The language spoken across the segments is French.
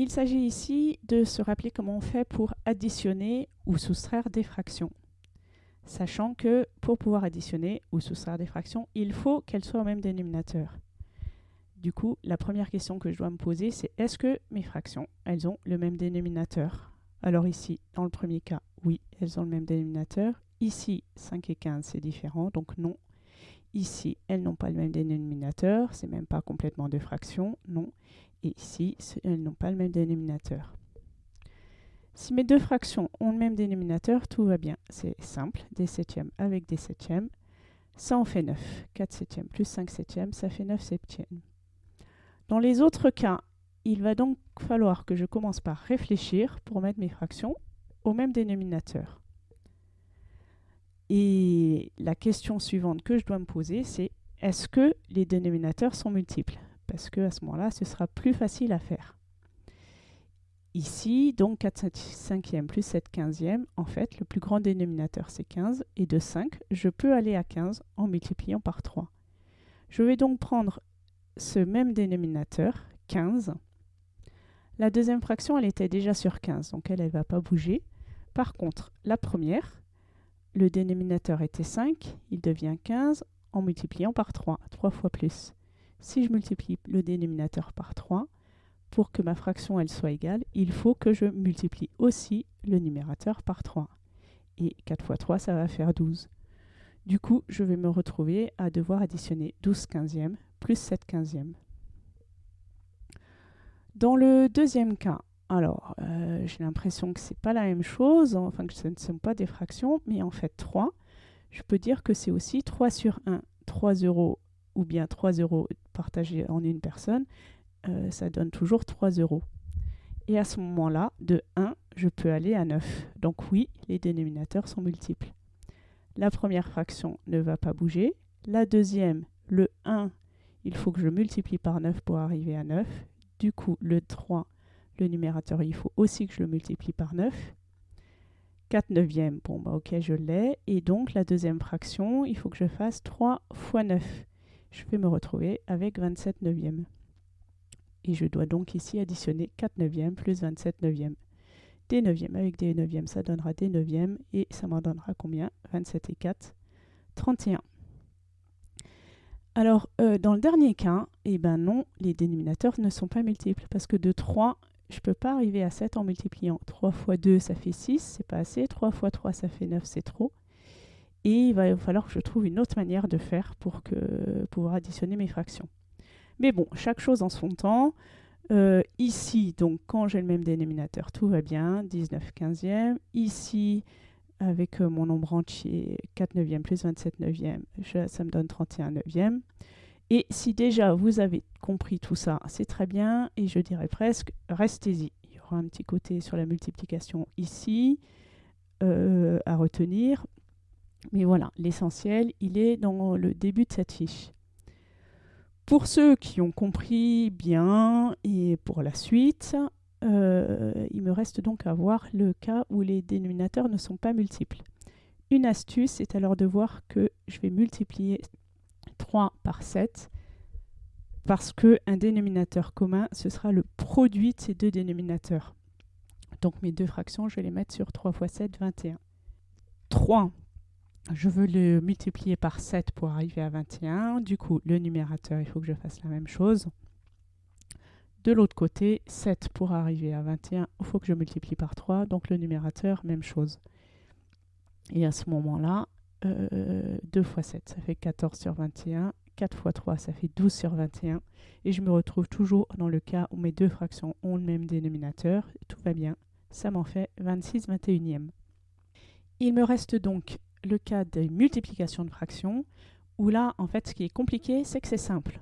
Il s'agit ici de se rappeler comment on fait pour additionner ou soustraire des fractions. Sachant que pour pouvoir additionner ou soustraire des fractions, il faut qu'elles soient au même dénominateur. Du coup, la première question que je dois me poser, c'est est-ce que mes fractions, elles ont le même dénominateur? Alors ici, dans le premier cas, oui, elles ont le même dénominateur. Ici, 5 et 15, c'est différent, donc non. Ici, elles n'ont pas le même dénominateur, c'est même pas complètement deux fractions, non. Et ici, elles n'ont pas le même dénominateur. Si mes deux fractions ont le même dénominateur, tout va bien. C'est simple, des septièmes avec des septièmes. Ça en fait 9. 4 septièmes plus 5 septièmes, ça fait 9 septièmes. Dans les autres cas, il va donc falloir que je commence par réfléchir pour mettre mes fractions au même dénominateur. Et la question suivante que je dois me poser, c'est est-ce que les dénominateurs sont multiples? Parce qu'à ce moment-là, ce sera plus facile à faire. Ici, donc 4 cinquièmes plus 7 quinzièmes, en fait, le plus grand dénominateur, c'est 15. Et de 5, je peux aller à 15 en multipliant par 3. Je vais donc prendre ce même dénominateur, 15. La deuxième fraction, elle était déjà sur 15, donc elle ne va pas bouger. Par contre, la première, le dénominateur était 5, il devient 15 en multipliant par 3, 3 fois plus. Si je multiplie le dénominateur par 3, pour que ma fraction elle soit égale, il faut que je multiplie aussi le numérateur par 3. Et 4 fois 3, ça va faire 12. Du coup, je vais me retrouver à devoir additionner 12 quinzièmes plus 7 quinzièmes. Dans le deuxième cas, alors, euh, j'ai l'impression que c'est pas la même chose, enfin que ce ne sont pas des fractions, mais en fait 3, je peux dire que c'est aussi 3 sur 1, 3 euros, ou bien 3 euros partagés en une personne, euh, ça donne toujours 3 euros. Et à ce moment-là, de 1, je peux aller à 9. Donc oui, les dénominateurs sont multiples. La première fraction ne va pas bouger. La deuxième, le 1, il faut que je multiplie par 9 pour arriver à 9. Du coup, le 3, le numérateur, il faut aussi que je le multiplie par 9. 4 neuvièmes, bon bah ok, je l'ai. Et donc, la deuxième fraction, il faut que je fasse 3 fois 9. Je vais me retrouver avec 27 neuvièmes. Et je dois donc ici additionner 4 neuvièmes plus 27 neuvièmes. Des neuvièmes avec des neuvièmes, ça donnera des neuvièmes. Et ça m'en donnera combien? 27 et 4, 31. Alors, euh, dans le dernier cas, eh ben non, les dénominateurs ne sont pas multiples. Parce que de 3, je ne peux pas arriver à 7 en multipliant. 3 fois 2, ça fait 6, c'est pas assez. 3 fois 3, ça fait 9, c'est trop. Et il va falloir que je trouve une autre manière de faire pour que, pouvoir additionner mes fractions. Mais bon, chaque chose en son temps. Euh, ici, donc quand j'ai le même dénominateur, tout va bien, 19 quinzièmes. Ici, avec euh, mon nombre entier, 4 neuvièmes plus 27 neuvièmes, ça me donne 31 neuvièmes. Et si déjà vous avez compris tout ça, c'est très bien. Et je dirais presque, restez-y. Il y aura un petit côté sur la multiplication ici euh, à retenir. Mais voilà, l'essentiel, il est dans le début de cette fiche. Pour ceux qui ont compris bien et pour la suite, euh, il me reste donc à voir le cas où les dénominateurs ne sont pas multiples. Une astuce est alors de voir que je vais multiplier 3 par 7 parce qu'un dénominateur commun, ce sera le produit de ces deux dénominateurs. Donc mes deux fractions, je vais les mettre sur 3 fois 7, 21. 3, je veux le multiplier par 7 pour arriver à 21. Du coup, le numérateur, il faut que je fasse la même chose. De l'autre côté, 7 pour arriver à 21, il faut que je multiplie par 3. Donc le numérateur, même chose. Et à ce moment-là, 2 euh, fois 7, ça fait 14 sur 21. 4 fois 3, ça fait 12 sur 21. Et je me retrouve toujours dans le cas où mes deux fractions ont le même dénominateur. Tout va bien. Ça m'en fait 26 21e. Il me reste donc le cas des multiplications de fractions, où là, en fait, ce qui est compliqué, c'est que c'est simple.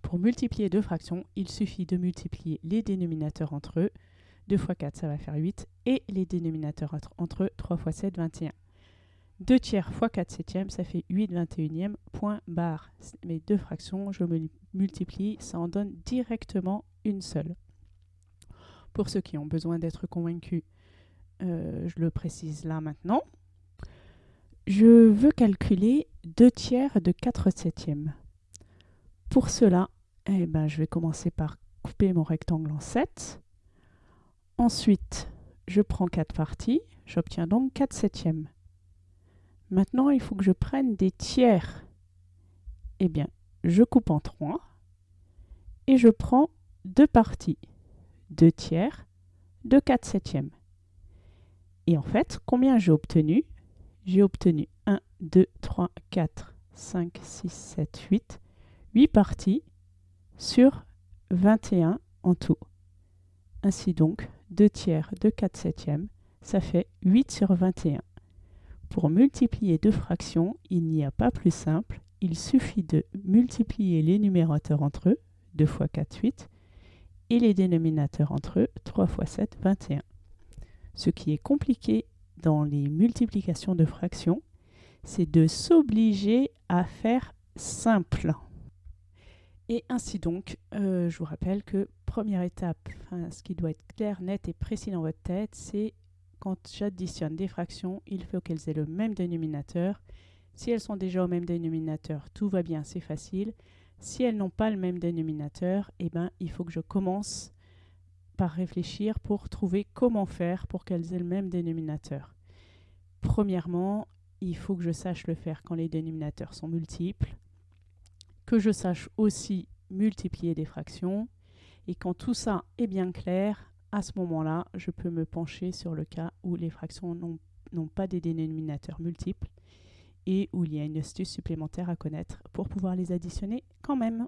Pour multiplier deux fractions, il suffit de multiplier les dénominateurs entre eux. 2 fois 4, ça va faire 8. Et les dénominateurs entre eux, 3 fois 7, 21. 2 tiers fois 4 septièmes, ça fait 8 21e, point barre. Mes deux fractions, je multiplie, ça en donne directement une seule. Pour ceux qui ont besoin d'être convaincus, euh, je le précise là maintenant. Je veux calculer 2 tiers de 4 septièmes. Pour cela, eh ben, je vais commencer par couper mon rectangle en 7. Ensuite, je prends 4 parties. J'obtiens donc 4 septièmes. Maintenant, il faut que je prenne des tiers. Eh bien, je coupe en 3 et je prends deux parties. 2 tiers de 4 septièmes. Et en fait, combien j'ai obtenu? J'ai obtenu 1, 2, 3, 4, 5, 6, 7, 8. 8 parties sur 21 en tout. Ainsi donc, 2 tiers de 4 septièmes, ça fait 8 sur 21. Pour multiplier deux fractions, il n'y a pas plus simple. Il suffit de multiplier les numérateurs entre eux, 2 fois 4, 8, et les dénominateurs entre eux, 3 fois 7, 21. Ce qui est compliqué dans les multiplications de fractions, c'est de s'obliger à faire simple. Et ainsi donc, euh, je vous rappelle que première étape, ce qui doit être clair, net et précis dans votre tête, c'est quand j'additionne des fractions, il faut qu'elles aient le même dénominateur. Si elles sont déjà au même dénominateur, tout va bien, c'est facile. Si elles n'ont pas le même dénominateur, eh ben, il faut que je commence par réfléchir pour trouver comment faire pour qu'elles aient le même dénominateur. Premièrement, il faut que je sache le faire quand les dénominateurs sont multiples, que je sache aussi multiplier des fractions, et quand tout ça est bien clair, à ce moment-là, je peux me pencher sur le cas où les fractions n'ont pas des dénominateurs multiples et où il y a une astuce supplémentaire à connaître pour pouvoir les additionner quand même.